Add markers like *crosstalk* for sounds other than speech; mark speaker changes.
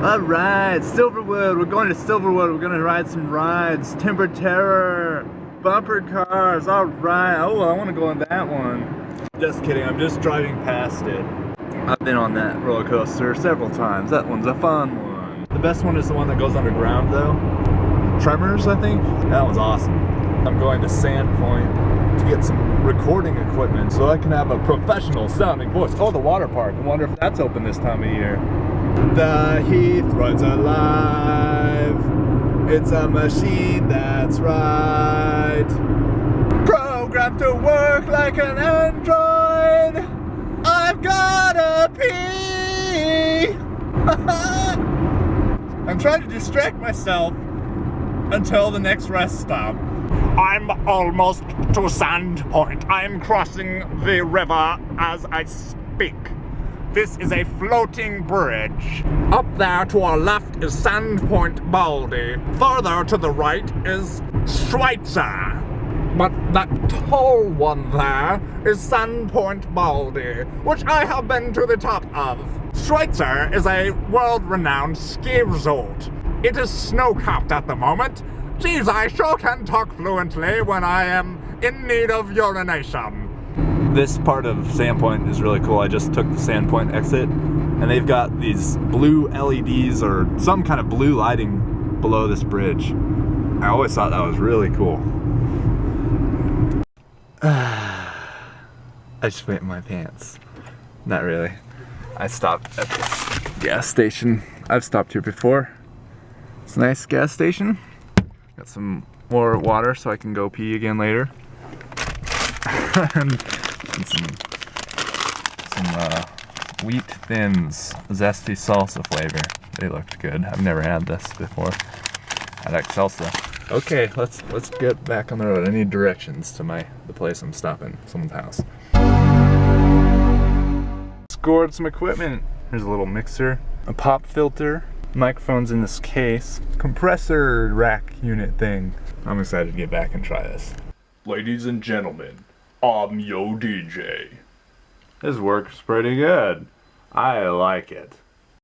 Speaker 1: Alright, Silverwood. We're going to Silverwood. We're gonna ride some rides. Timber Terror. Bumper cars. Alright. Oh, I want to go on that one. Just kidding. I'm just driving past it. I've been on that roller coaster several times. That one's a fun one. The best one is the one that goes underground though. Tremors, I think. That one's awesome. I'm going to Sandpoint to get some recording equipment so I can have a professional sounding voice. Oh, the water park. I wonder if that's open this time of year. The Heath Road's alive. It's a machine that's right. Programmed to work like an android. I've gotta pee. *laughs* I'm trying to distract myself until the next rest stop. I'm almost to Sandpoint. I'm crossing the river as I speak. This is a floating bridge. Up there to our left is Sandpoint Baldy. Further to the right is Schweitzer. But that tall one there is Sandpoint Baldy, which I have been to the top of. Schweitzer is a world-renowned ski resort. It is snow-capped at the moment. Geez, I sure can talk fluently when I am in need of urination this part of Sandpoint is really cool. I just took the Sandpoint exit and they've got these blue LEDs or some kind of blue lighting below this bridge. I always thought that was really cool. *sighs* I just went in my pants. Not really. I stopped at this gas station. I've stopped here before. It's a nice gas station. Got some more water so I can go pee again later. *laughs* and and some some uh, wheat thins, zesty salsa flavor. They looked good. I've never had this before. I like salsa. Okay, let's let's get back on the road. I need directions to my the place I'm stopping, someone's house. Scored some equipment. Here's a little mixer, a pop filter, microphones in this case, compressor rack unit thing. I'm excited to get back and try this. Ladies and gentlemen, I'm yo DJ. This works pretty good. I like it.